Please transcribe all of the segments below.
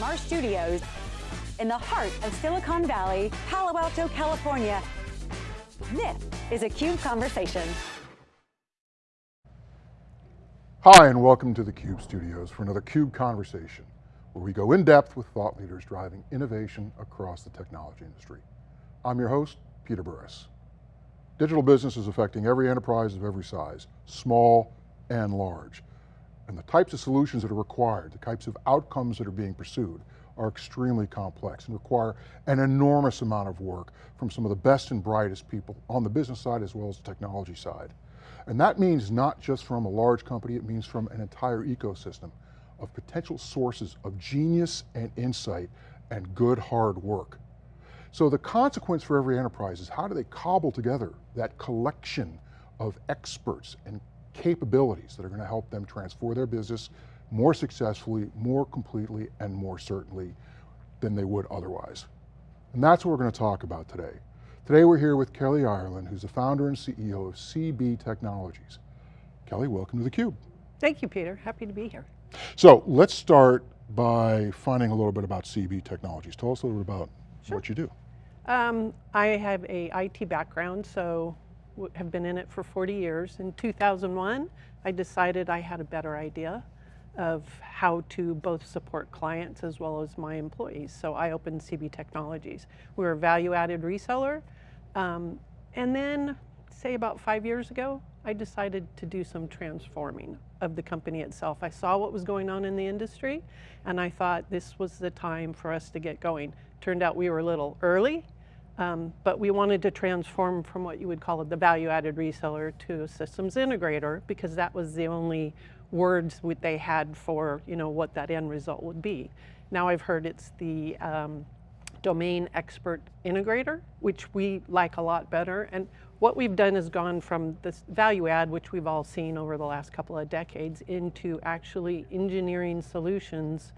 from our studios in the heart of Silicon Valley, Palo Alto, California. This is a CUBE Conversation. Hi, and welcome to the CUBE studios for another CUBE Conversation, where we go in depth with thought leaders driving innovation across the technology industry. I'm your host, Peter Burris. Digital business is affecting every enterprise of every size, small and large. And the types of solutions that are required, the types of outcomes that are being pursued are extremely complex and require an enormous amount of work from some of the best and brightest people on the business side as well as the technology side. And that means not just from a large company, it means from an entire ecosystem of potential sources of genius and insight and good hard work. So the consequence for every enterprise is how do they cobble together that collection of experts and capabilities that are going to help them transform their business more successfully, more completely, and more certainly than they would otherwise. And that's what we're going to talk about today. Today we're here with Kelly Ireland, who's the founder and CEO of CB Technologies. Kelly, welcome to theCUBE. Thank you, Peter, happy to be here. So let's start by finding a little bit about CB Technologies. Tell us a little bit about sure. what you do. Um, I have a IT background, so have been in it for 40 years. In 2001, I decided I had a better idea of how to both support clients as well as my employees. So I opened CB Technologies. We are a value-added reseller. Um, and then, say about five years ago, I decided to do some transforming of the company itself. I saw what was going on in the industry, and I thought this was the time for us to get going. Turned out we were a little early, um, but we wanted to transform from what you would call it the value-added reseller to a systems integrator because that was the only words they had for you know what that end result would be. Now I've heard it's the um, domain expert integrator, which we like a lot better. And what we've done is gone from this value add, which we've all seen over the last couple of decades, into actually engineering solutions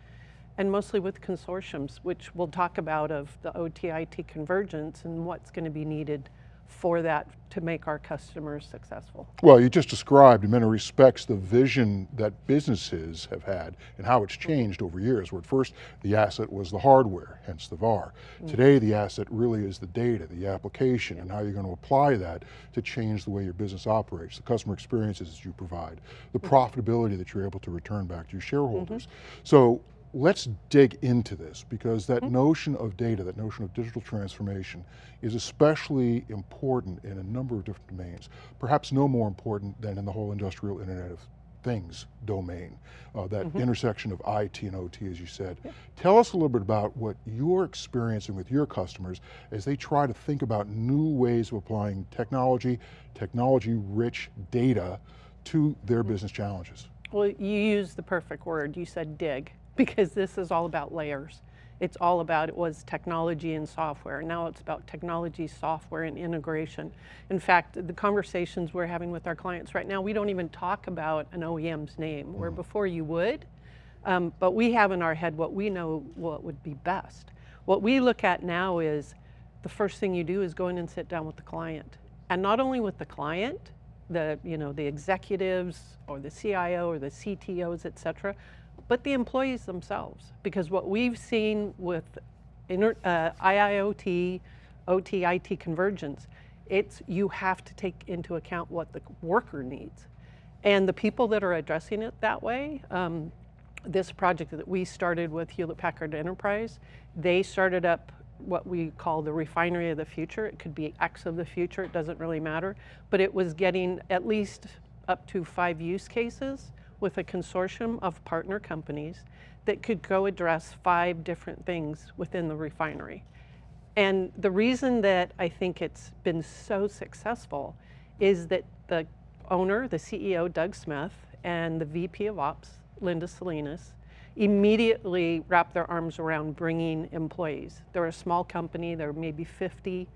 and mostly with consortiums, which we'll talk about of the OT-IT convergence and what's going to be needed for that to make our customers successful. Well, you just described in many respects the vision that businesses have had and how it's changed over years, where at first the asset was the hardware, hence the VAR. Mm -hmm. Today the asset really is the data, the application, and how you're going to apply that to change the way your business operates, the customer experiences that you provide, the mm-hmm. profitability that you're able to return back to your shareholders. Mm -hmm. So let's dig into this because that mm -hmm. notion of data, that notion of digital transformation is especially important in a number of different domains. Perhaps no more important than in the whole industrial internet of things domain, uh, that mm -hmm. intersection of IT and OT as you said. Yeah. Tell us a little bit about what you're experiencing with your customers as they try to think about new ways of applying technology, technology rich data to their mm -hmm. business challenges. Well, you used the perfect word, you said dig because this is all about layers. It's all about, it was technology and software. Now it's about technology, software, and integration. In fact, the conversations we're having with our clients right now, we don't even talk about an OEM's name, where mm. before you would, um, but we have in our head what we know what would be best. What we look at now is, the first thing you do is go in and sit down with the client. And not only with the client, the, you know, the executives or the CIO or the CTOs, et cetera, but the employees themselves. Because what we've seen with inter, uh, IIoT, OT, IT convergence, it's you have to take into account what the worker needs. And the people that are addressing it that way, um, this project that we started with Hewlett Packard Enterprise, they started up what we call the refinery of the future. It could be X of the future, it doesn't really matter. But it was getting at least up to five use cases with a consortium of partner companies that could go address five different things within the refinery. And the reason that I think it's been so successful is that the owner, the CEO, Doug Smith, and the VP of Ops, Linda Salinas, immediately wrapped their arms around bringing employees. They're a small company, there are maybe 50.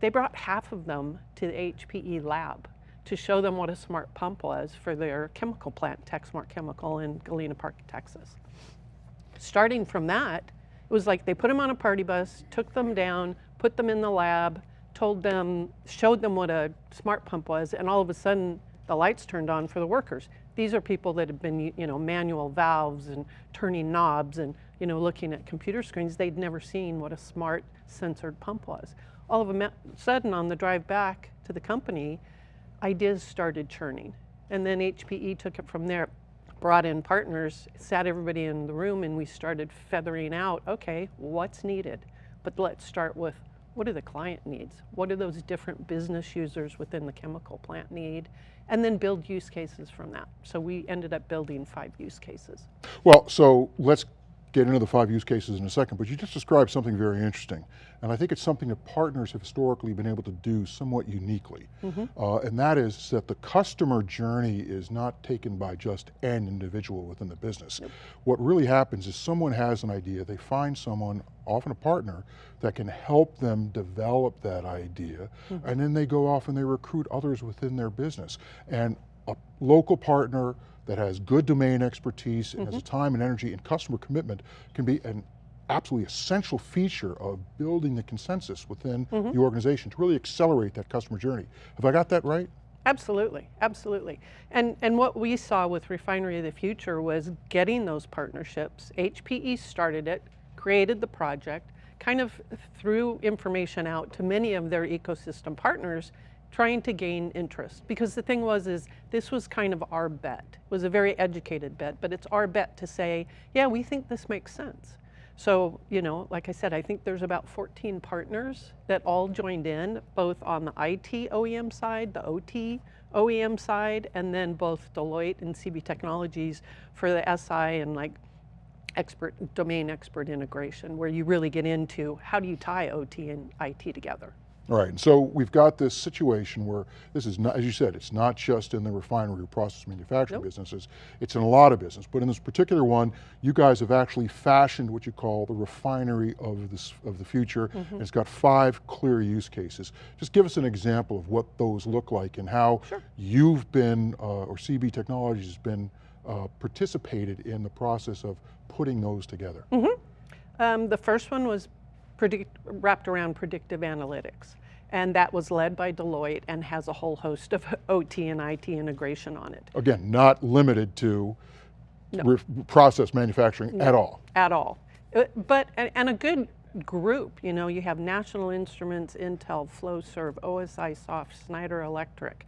They brought half of them to the HPE lab to show them what a smart pump was for their chemical plant, Texmark Chemical in Galena Park, Texas. Starting from that, it was like they put them on a party bus, took them down, put them in the lab, told them, showed them what a smart pump was, and all of a sudden the lights turned on for the workers. These are people that had been, you know, manual valves and turning knobs and, you know, looking at computer screens. They'd never seen what a smart sensored pump was. All of a sudden on the drive back to the company, ideas started churning. And then HPE took it from there, brought in partners, sat everybody in the room and we started feathering out, okay, what's needed? But let's start with what do the client needs? What do those different business users within the chemical plant need? And then build use cases from that. So we ended up building five use cases. Well, so let's get into the five use cases in a second, but you just described something very interesting. And I think it's something that partners have historically been able to do somewhat uniquely. Mm -hmm. uh, and that is that the customer journey is not taken by just an individual within the business. Yep. What really happens is someone has an idea, they find someone, often a partner, that can help them develop that idea, mm -hmm. and then they go off and they recruit others within their business. And a local partner, that has good domain expertise and mm -hmm. has the time and energy and customer commitment can be an absolutely essential feature of building the consensus within mm -hmm. the organization to really accelerate that customer journey. Have I got that right? Absolutely, absolutely. And, and what we saw with Refinery of the Future was getting those partnerships. HPE started it, created the project, kind of threw information out to many of their ecosystem partners trying to gain interest. Because the thing was is this was kind of our bet. It was a very educated bet, but it's our bet to say, yeah, we think this makes sense. So, you know, like I said, I think there's about 14 partners that all joined in, both on the IT OEM side, the OT OEM side, and then both Deloitte and CB Technologies for the SI and like expert domain expert integration, where you really get into how do you tie OT and IT together. All right, and so we've got this situation where this is not, as you said, it's not just in the refinery or process manufacturing nope. businesses, it's in a lot of business, but in this particular one, you guys have actually fashioned what you call the refinery of, this, of the future, mm -hmm. and it's got five clear use cases. Just give us an example of what those look like and how sure. you've been, uh, or CB Technologies has been uh, participated in the process of putting those together. Mm -hmm. um, the first one was predict, wrapped around predictive analytics. And that was led by Deloitte and has a whole host of OT and IT integration on it. Again, not limited to no. process manufacturing no, at all. At all. Uh, but, and a good group, you know, you have National Instruments, Intel, Flowserve, OSIsoft, Schneider Electric,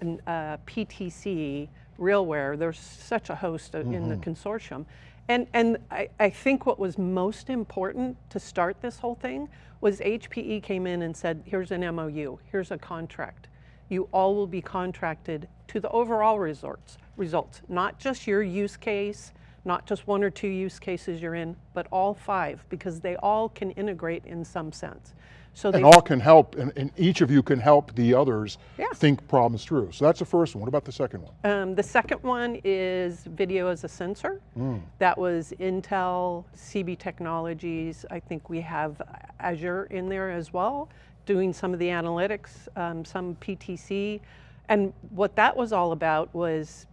and uh, PTC, RealWear, there's such a host mm -hmm. in the mm-hmm. consortium. And, and I, I, think what was most important to start this whole thing was HPE came in and said, here's an MOU, here's a contract. You all will be contracted to the overall results, results, not just your use case, not just one or two use cases you're in, but all five, because they all can integrate in some sense. So and all can help, and, and, each of you can help the others yeah. think problems through. So that's the first one. What about the second one? Um, the second one is video as a sensor. Mm. That was Intel, CB Technologies. I think we have Azure in there as well, doing some of the analytics, um, some PTC. And what that was all about was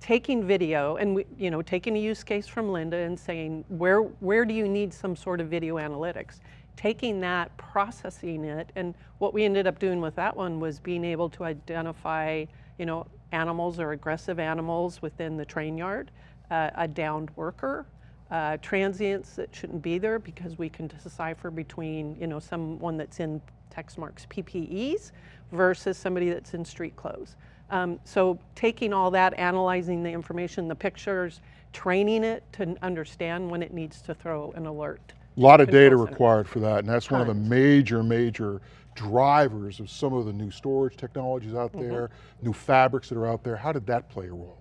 taking video and we, you know taking a use case from Linda and saying where where do you need some sort of video analytics taking that, processing it, and what we ended up doing with that one was being able to identify, you know, animals or aggressive animals within the train yard, uh, a downed worker, uh, transients that shouldn't be there because we can decipher between, you know, someone that's in Texmark's PPEs versus somebody that's in street clothes. Um, so taking all that, analyzing the information, the pictures, training it to understand when it needs to throw an alert. A lot of data center. required for that, and that's one of the major, major drivers of some of the new storage technologies out mm -hmm. there, new fabrics that are out there. How did that play a role?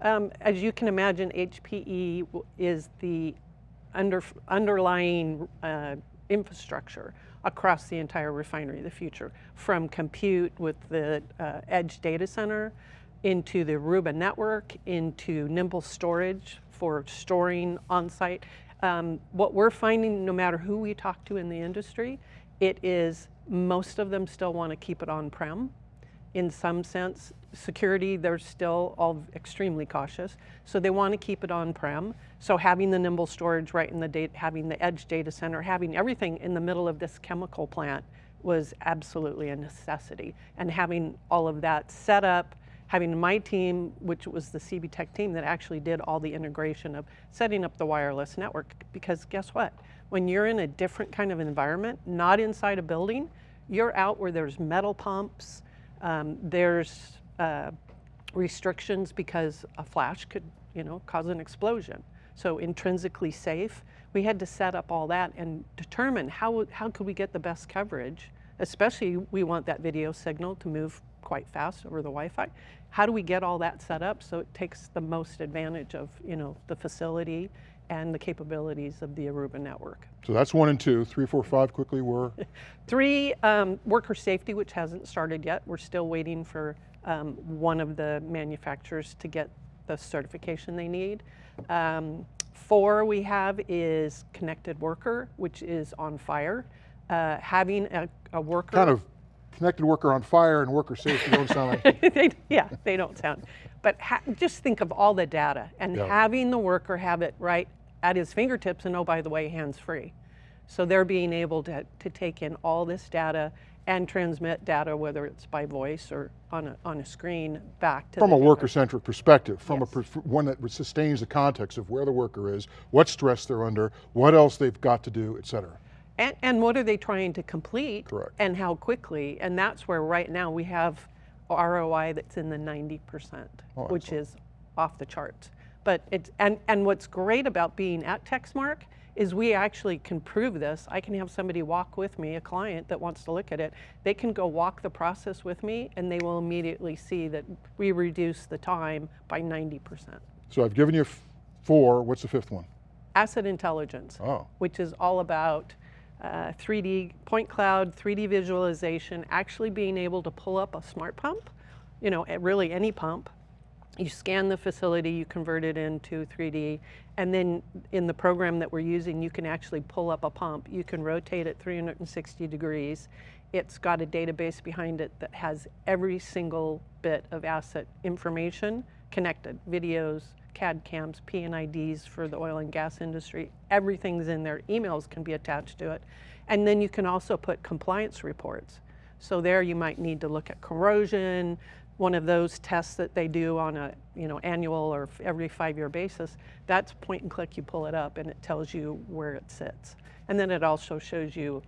Um, as you can imagine, HPE is the under, underlying uh, infrastructure across the entire refinery of the future, from compute with the uh, edge data center, into the Aruba network, into Nimble storage for storing on-site. Um, what we're finding, no matter who we talk to in the industry, it is most of them still want to keep it on-prem. In some sense, security, they're still all extremely cautious. So they want to keep it on-prem. So having the nimble storage right in the data, having the edge data center, having everything in the middle of this chemical plant was absolutely a necessity. And having all of that set up having my team, which was the CB Tech team that actually did all the integration of setting up the wireless network. Because guess what? When you're in a different kind of environment, not inside a building, you're out where there's metal pumps, um, there's uh, restrictions because a flash could, you know, cause an explosion. So intrinsically safe. We had to set up all that and determine how, how could we get the best coverage, especially we want that video signal to move quite fast over the Wi-Fi. How do we get all that set up so it takes the most advantage of, you know, the facility and the capabilities of the Aruba network. So that's one and two. Three, four, five quickly were? Three, um, worker safety, which hasn't started yet. We're still waiting for um, one of the manufacturers to get the certification they need. Um, four we have is connected worker, which is on fire. Uh, having a, a worker. Kind of connected worker on fire and worker safety don't sound like. they, yeah, they don't sound. But just think of all the data and yeah. having the worker have it right at his fingertips and oh, by the way, hands free. So they're being able to, to take in all this data and transmit data, whether it's by voice or on a, on a screen back to From a worker-centric perspective, from yes. a one that sustains the context of where the worker is, what stress they're under, what else they've got to do, et cetera. And, and what are they trying to complete? Correct. And how quickly, and that's where right now we have ROI that's in the 90%, oh, which is off the charts. But it's, and, and what's great about being at Texmark is we actually can prove this. I can have somebody walk with me, a client that wants to look at it. They can go walk the process with me and they will immediately see that we reduce the time by 90%. So I've given you four, what's the fifth one? Asset intelligence, oh. which is all about uh, 3D point cloud, 3D visualization, actually being able to pull up a smart pump, you know, really any pump, you scan the facility, you convert it into 3D, and then in the program that we're using, you can actually pull up a pump. You can rotate it 360 degrees. It's got a database behind it that has every single bit of asset information connected, videos, CAD cams, P&IDs for the oil and gas industry. Everything's in there. Emails can be attached to it. And then you can also put compliance reports. So there you might need to look at corrosion, one of those tests that they do on a you know annual or every five-year basis, that's point and click, you pull it up and it tells you where it sits. And then it also shows you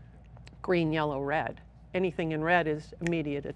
green, yellow, red. Anything in red is immediate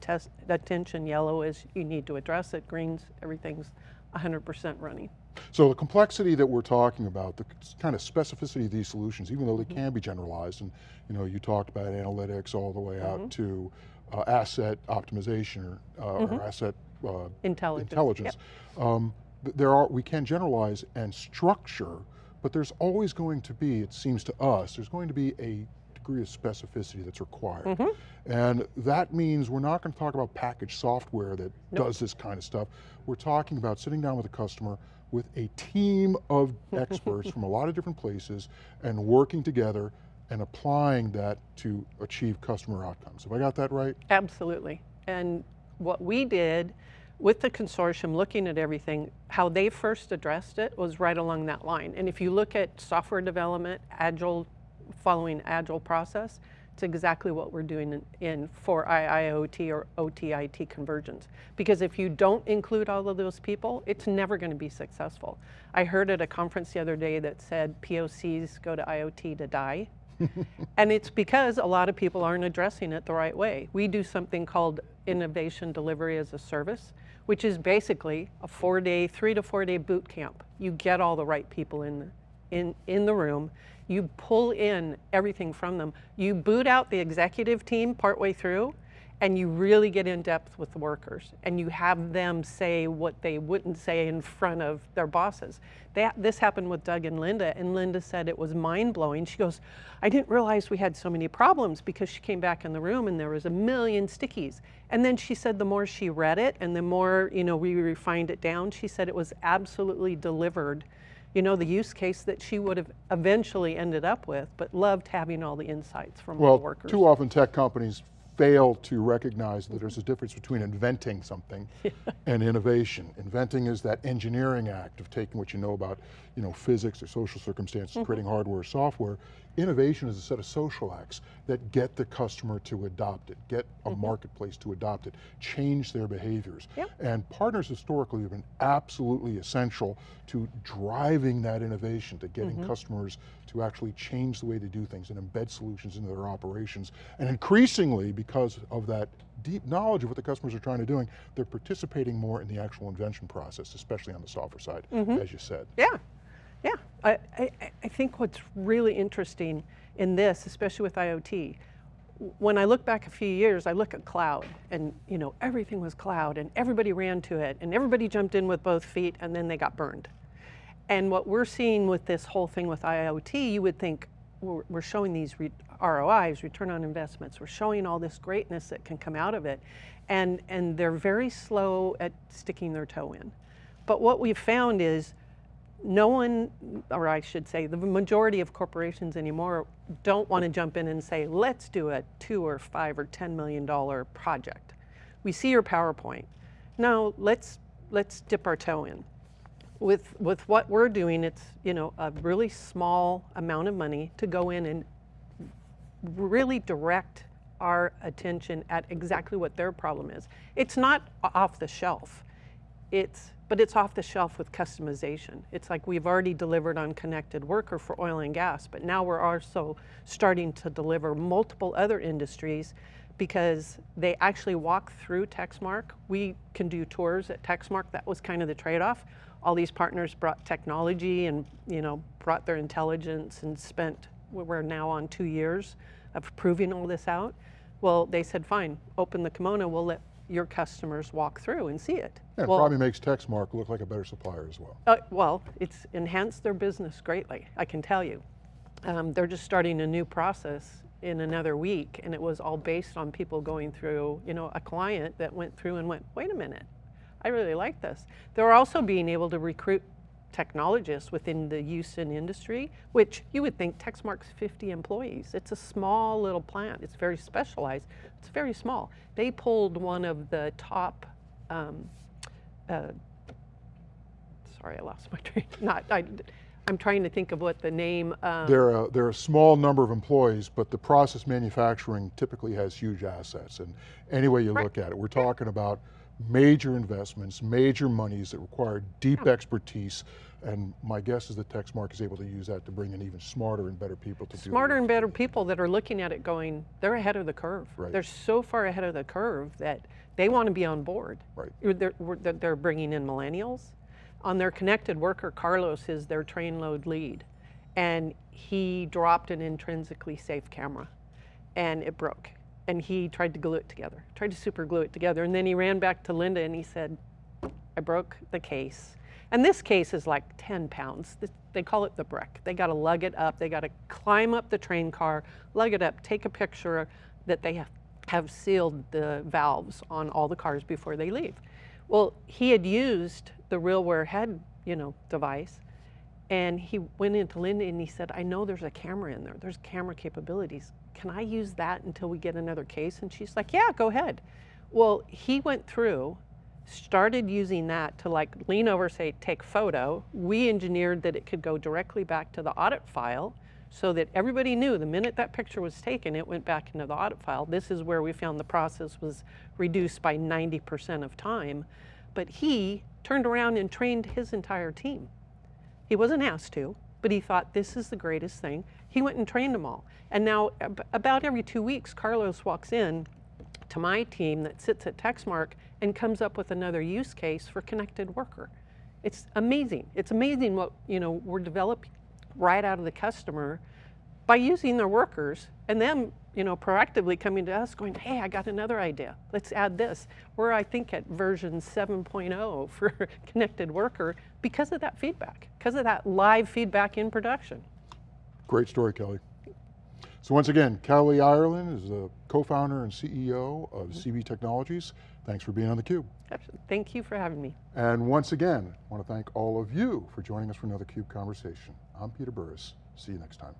attention, yellow is you need to address it, greens, everything's 100% running. So the complexity that we're talking about, the kind of specificity of these solutions, even though they mm -hmm. can be generalized, and you know, you talked about analytics all the way out mm -hmm. to uh, asset optimization or, uh, mm -hmm. or mm-hmm. asset uh, intelligence. intelligence. Yep. Um, there are, we can generalize and structure, but there's always going to be, it seems to us, there's going to be a degree of specificity that's required. Mm -hmm. And that means we're not going to talk about packaged software that nope. does this kind of stuff. We're talking about sitting down with a customer with a team of experts from a lot of different places and working together and applying that to achieve customer outcomes. Have I got that right? Absolutely. And what we did with the consortium, looking at everything, how they first addressed it was right along that line. And if you look at software development, agile, following agile process, it's exactly what we're doing in, in for IIoT or OTIT convergence. Because if you don't include all of those people, it's never going to be successful. I heard at a conference the other day that said POCs go to IoT to die. and it's because a lot of people aren't addressing it the right way. We do something called innovation delivery as a service, which is basically a four day, three to four day boot camp. You get all the right people in, in, in the room, you pull in everything from them. You boot out the executive team partway through, and you really get in depth with the workers and you have them say what they wouldn't say in front of their bosses. This happened with Doug and Linda and Linda said it was mind blowing. She goes, I didn't realize we had so many problems because she came back in the room and there was a million stickies. And then she said the more she read it and the more you know we refined it down, she said it was absolutely delivered you know, the use case that she would have eventually ended up with, but loved having all the insights from well, the workers. too often tech companies fail to recognize that there's a difference between inventing something and innovation. Inventing is that engineering act of taking what you know about you know, physics or social circumstances, mm -hmm. creating hardware or software. innovation is a set of social acts that get the customer to adopt it, get a marketplace to adopt it, change their behaviors. Yep. And partners historically have been absolutely essential to driving that innovation, to getting customers to actually change the way they do things and embed solutions into their operations. And increasingly, because of that deep knowledge of what the customers are trying to doing, they're participating more in the actual invention process, especially on the software side, mm-hmm. as you said. Yeah, yeah. I, I, I think what's really interesting in this, especially with IoT, when I look back a few years, I look at cloud and you know everything was cloud and everybody ran to it and everybody jumped in with both feet and then they got burned. And what we're seeing with this whole thing with IoT, you would think we're, showing these ROIs, return on investments, we're showing all this greatness that can come out of it. And, and they're very slow at sticking their toe in. But what we've found is no one, or I should say, the majority of corporations anymore don't want to jump in and say, let's do a two or five or ten million dollar project. We see your PowerPoint. No, let's let's dip our toe in. With with what we're doing, it's you know a really small amount of money to go in and really direct our attention at exactly what their problem is. It's not off the shelf. It's but it's off the shelf with customization. It's like we've already delivered on connected worker for oil and gas, but now we're also starting to deliver multiple other industries because they actually walk through Texmark. We can do tours at Texmark. That was kind of the trade-off. All these partners brought technology and you know brought their intelligence and spent. We're now on two years of proving all this out. Well, they said, fine, open the kimono. We'll let your customers walk through and see it. And it probably makes Texmark look like a better supplier as well. uh, well, it's enhanced their business greatly, I can tell you. Um, they're just starting a new process in another week, and it was all based on people going through, you know, a client that went through and went, wait a minute, I really like this. They're also being able to recruit technologists within the use and industry, which you would think Texmark's 50 employees. It's a small little plant. It's very specialized. It's very small. They pulled one of the top um, uh, sorry, I lost my train. Not, I, I'm trying to think of what the name. Um, They're a, they're a small number of employees, but the process manufacturing typically has huge assets. And any way you Right. look at it, we're talking about major investments, major monies that require deep expertise. And my guess is that Texmark is able to use that to bring in even smarter and better people to smarter and better people that are looking at it going, they're ahead of the curve. Right. They're so far ahead of the curve that they want to be on board. Right. They're, they're- they're bringing in millennials. On their connected worker, Carlos is their train load lead. And he dropped an intrinsically safe camera and it broke. And he tried to glue it together, tried to super glue it together. And then he ran back to Linda and he said, I broke the case. And this case is like 10 pounds. They call it the brick. They got to lug it up. They got to climb up the train car, lug it up, take a picture that they have, sealed the valves on all the cars before they leave. Well, he had used the RealWear head, you know, device, and he went into Linda and he said, I know there's a camera in there. There's camera capabilities. Can I use that until we get another case? And she's like, yeah, go ahead. Well, he went through, started using that to like lean over, say, take photo. We engineered that it could go directly back to the audit file so that everybody knew the minute that picture was taken, it went back into the audit file. This is where we found the process was reduced by 90% of time. But he turned around and trained his entire team. He wasn't asked to, but he thought this is the greatest thing. He went and trained them all. And now, ab- about every two weeks, Carlos walks in to my team that sits at Texmark and comes up with another use case for connected worker. It's amazing. It's amazing what you know we're developing right out of the customer by using their workers and them you know proactively coming to us going hey i got another idea let's add this we're i think at version 7.0 for connected worker because of that feedback because of that live feedback in production Great story, Kelly. So once again, Kelly Ireland is the co-founder and CEO of mm-hmm. CB Technologies. Thanks for being on theCUBE. Absolutely, thank you for having me And once again, I want to thank all of you for joining us for another CUBE conversation. I'm Peter Burris. See you next time.